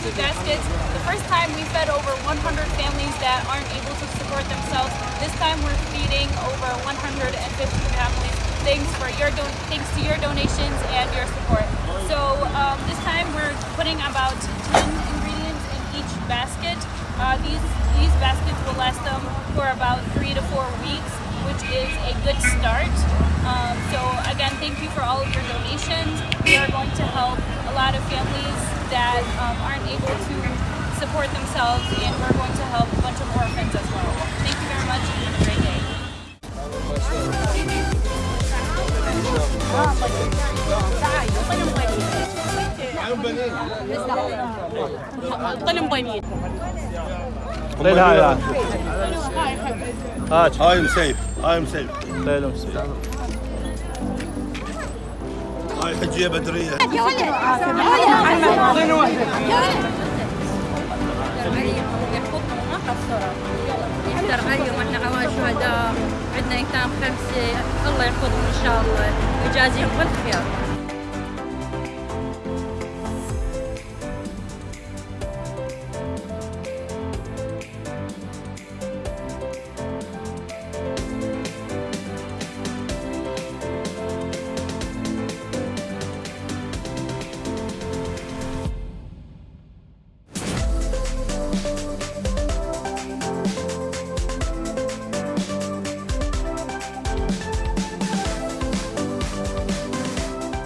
food baskets. The first time we fed over 100 families that aren't able to support themselves. This time we're feeding over 150 families. Thanks for your thanks to your donations and your support. So um, this time we're putting about 10 ingredients in each basket. Uh, these these baskets will last them for about three to four weeks, which is a good start. Um, so again, thank you for all of your donations. We are going to help a lot of families that um, aren't able to support themselves, and we're going to help a bunch of orphans as well. Thank you very much, and have a great day. Say hi lan. Aç. I am safe. I am safe. Selam söyle. حجيه بدريه يا ولد يا ولد يا ولد الله يحفظهم ان شاء الله ويجازيهم كل خير